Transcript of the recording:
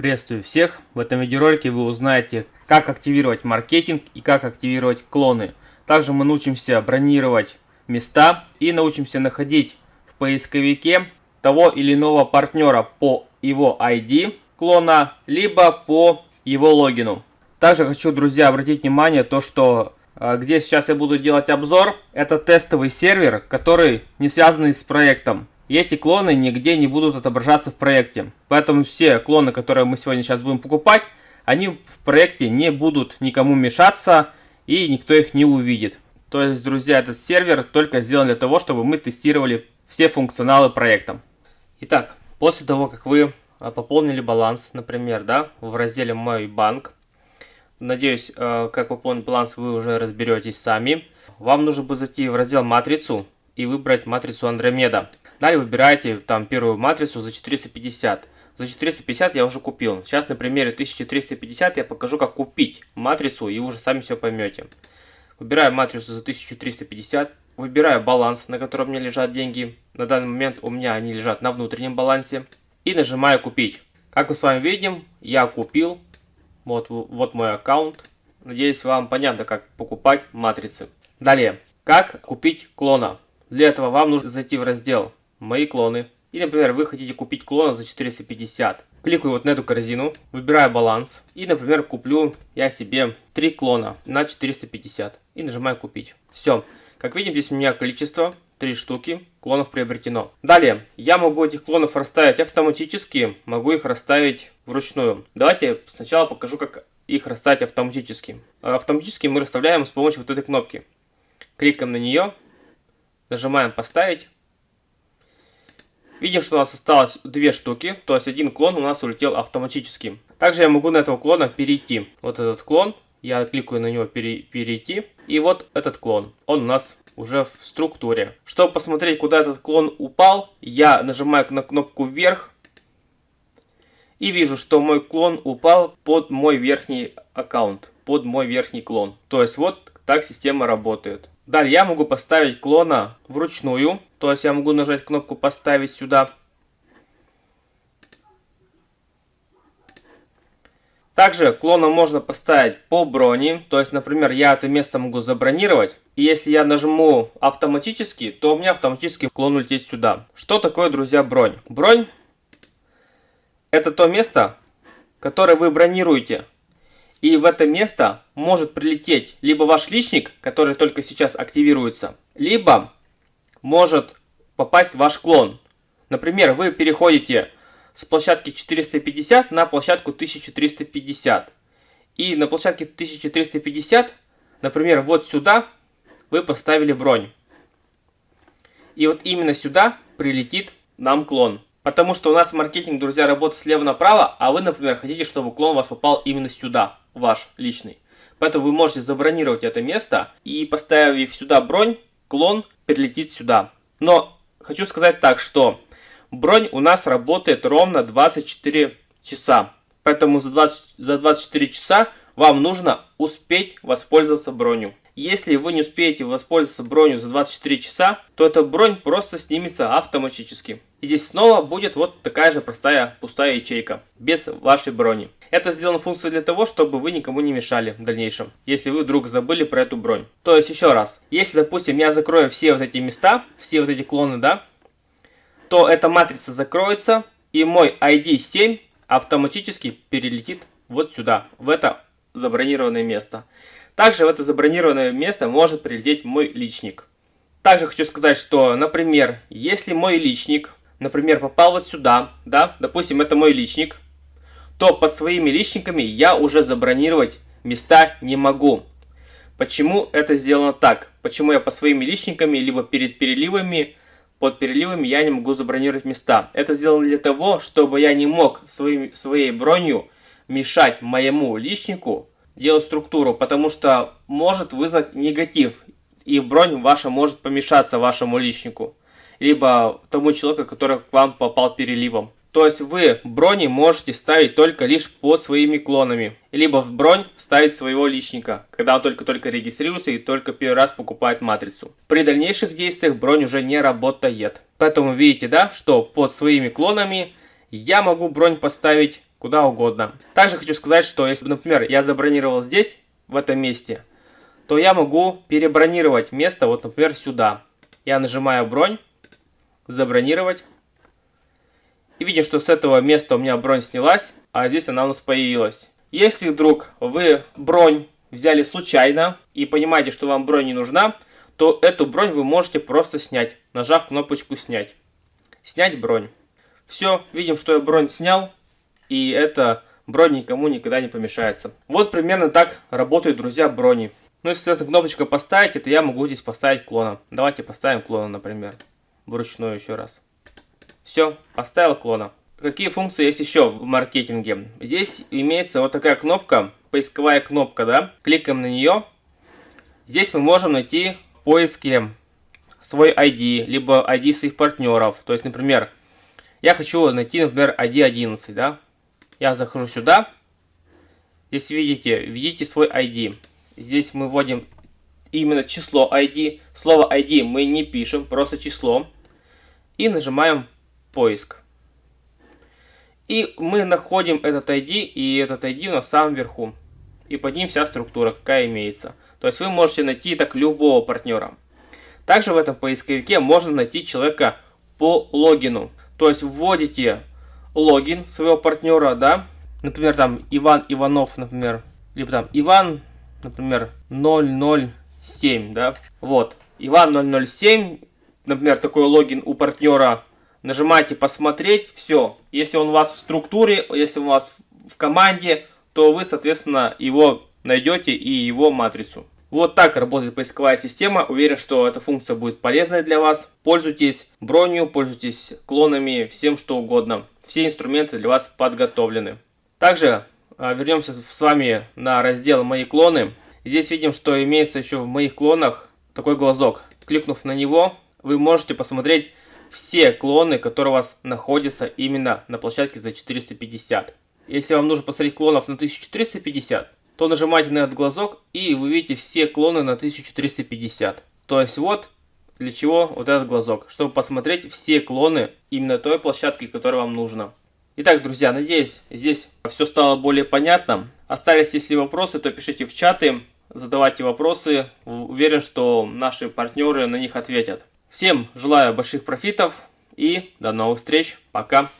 Приветствую всех! В этом видеоролике вы узнаете, как активировать маркетинг и как активировать клоны. Также мы научимся бронировать места и научимся находить в поисковике того или иного партнера по его ID клона, либо по его логину. Также хочу, друзья, обратить внимание, то что а, где сейчас я буду делать обзор, это тестовый сервер, который не связанный с проектом. И эти клоны нигде не будут отображаться в проекте. Поэтому все клоны, которые мы сегодня сейчас будем покупать, они в проекте не будут никому мешаться и никто их не увидит. То есть, друзья, этот сервер только сделан для того, чтобы мы тестировали все функционалы проекта. Итак, после того, как вы а, пополнили баланс, например, да, в разделе «Мой банк», надеюсь, а, как пополнить баланс вы уже разберетесь сами, вам нужно будет зайти в раздел «Матрицу» и выбрать матрицу Андромеда. Далее выбираете там первую матрицу за 450. За 450 я уже купил. Сейчас на примере 1350 я покажу, как купить матрицу, и вы уже сами все поймете. Выбираю матрицу за 1350. Выбираю баланс, на котором меня лежат деньги. На данный момент у меня они лежат на внутреннем балансе. И нажимаю купить. Как мы с вами видим, я купил. Вот, вот мой аккаунт. Надеюсь, вам понятно, как покупать матрицы. Далее, как купить клона. Для этого вам нужно зайти в раздел мои клоны. И, например, вы хотите купить клона за 450. Кликаю вот на эту корзину, выбираю баланс. И, например, куплю я себе 3 клона на 450. И нажимаю купить. Все. Как видим, здесь у меня количество 3 штуки клонов приобретено. Далее, я могу этих клонов расставить автоматически, могу их расставить вручную. Давайте сначала покажу, как их расставить автоматически. Автоматически мы расставляем с помощью вот этой кнопки. Кликаем на нее, нажимаем поставить. Видим, что у нас осталось две штуки, то есть один клон у нас улетел автоматически. Также я могу на этого клона перейти. Вот этот клон, я кликаю на него пере, перейти. И вот этот клон, он у нас уже в структуре. Чтобы посмотреть, куда этот клон упал, я нажимаю на кнопку вверх. И вижу, что мой клон упал под мой верхний аккаунт, под мой верхний клон. То есть вот так система работает. Далее я могу поставить клона вручную. То есть я могу нажать кнопку «Поставить сюда». Также клона можно поставить по броне. То есть, например, я это место могу забронировать. И если я нажму автоматически, то у меня автоматически клон улетит сюда. Что такое, друзья, бронь? Бронь это то место, которое вы бронируете и в это место может прилететь либо ваш личник, который только сейчас активируется, либо может попасть ваш клон. Например, вы переходите с площадки 450 на площадку 1350. И на площадке 1350, например, вот сюда вы поставили бронь. И вот именно сюда прилетит нам клон. Потому что у нас маркетинг, друзья, работает слева направо, а вы, например, хотите, чтобы клон вас попал именно сюда ваш личный. Поэтому вы можете забронировать это место и поставив сюда бронь, клон перелетит сюда. Но хочу сказать так, что бронь у нас работает ровно 24 часа. Поэтому за, 20, за 24 часа вам нужно успеть воспользоваться бронью. Если вы не успеете воспользоваться бронью за 24 часа, то эта бронь просто снимется автоматически. И здесь снова будет вот такая же простая пустая ячейка, без вашей брони. Это сделана функция для того, чтобы вы никому не мешали в дальнейшем, если вы вдруг забыли про эту бронь. То есть еще раз, если допустим я закрою все вот эти места, все вот эти клоны, да, то эта матрица закроется и мой ID 7 автоматически перелетит вот сюда, в это забронированное место. Также в это забронированное место может прилететь мой личник. Также хочу сказать, что, например, если мой личник, например, попал вот сюда, да, допустим, это мой личник, то под своими личниками я уже забронировать места не могу. Почему это сделано так? Почему я по своими личниками, либо перед переливами, под переливами я не могу забронировать места? Это сделано для того, чтобы я не мог своим, своей бронью мешать моему личнику делать структуру, потому что может вызвать негатив, и бронь ваша может помешаться вашему личнику, либо тому человеку, который к вам попал переливом. То есть вы брони можете ставить только лишь под своими клонами. Либо в бронь ставить своего личника, когда он только-только регистрируется и только первый раз покупает матрицу. При дальнейших действиях бронь уже не работает. Поэтому видите, да, что под своими клонами я могу бронь поставить куда угодно. Также хочу сказать, что если, например, я забронировал здесь, в этом месте, то я могу перебронировать место, вот, например, сюда. Я нажимаю бронь, забронировать. И видим, что с этого места у меня бронь снялась, а здесь она у нас появилась. Если вдруг вы бронь взяли случайно и понимаете, что вам бронь не нужна, то эту бронь вы можете просто снять, нажав кнопочку «Снять». Снять бронь. Все, видим, что я бронь снял, и эта бронь никому никогда не помешается. Вот примерно так работают, друзья, брони. Ну и, соответственно, кнопочка «Поставить», это я могу здесь поставить клона. Давайте поставим клона, например. Вручную еще раз. Все, поставил клона. Какие функции есть еще в маркетинге? Здесь имеется вот такая кнопка, поисковая кнопка, да? Кликаем на нее. Здесь мы можем найти в поиске свой ID, либо ID своих партнеров. То есть, например, я хочу найти, например, ID 11, да? Я захожу сюда. Здесь видите, видите свой ID. Здесь мы вводим именно число ID. Слово ID мы не пишем, просто число. И нажимаем поиск. И мы находим этот ID, и этот ID в самом верху. И под ним вся структура, какая имеется. То есть вы можете найти так любого партнера. Также в этом поисковике можно найти человека по логину. То есть вводите логин своего партнера, да, например, там Иван Иванов, например, либо там Иван, например, 007, да, вот, Иван 007, например, такой логин у партнера, нажимаете посмотреть, все, если он у вас в структуре, если у вас в команде, то вы, соответственно, его найдете и его матрицу. Вот так работает поисковая система. Уверен, что эта функция будет полезной для вас. Пользуйтесь бронью, пользуйтесь клонами, всем что угодно. Все инструменты для вас подготовлены. Также а, вернемся с вами на раздел «Мои клоны». Здесь видим, что имеется еще в моих клонах такой глазок. Кликнув на него, вы можете посмотреть все клоны, которые у вас находятся именно на площадке за 450. Если вам нужно посмотреть клонов на 1450, то нажимаете на этот глазок и вы видите все клоны на 1450. То есть вот для чего вот этот глазок, чтобы посмотреть все клоны именно той площадки, которая вам нужна. Итак, друзья, надеюсь, здесь все стало более понятно. Остались если вопросы, то пишите в чаты, задавайте вопросы. Уверен, что наши партнеры на них ответят. Всем желаю больших профитов и до новых встреч. Пока.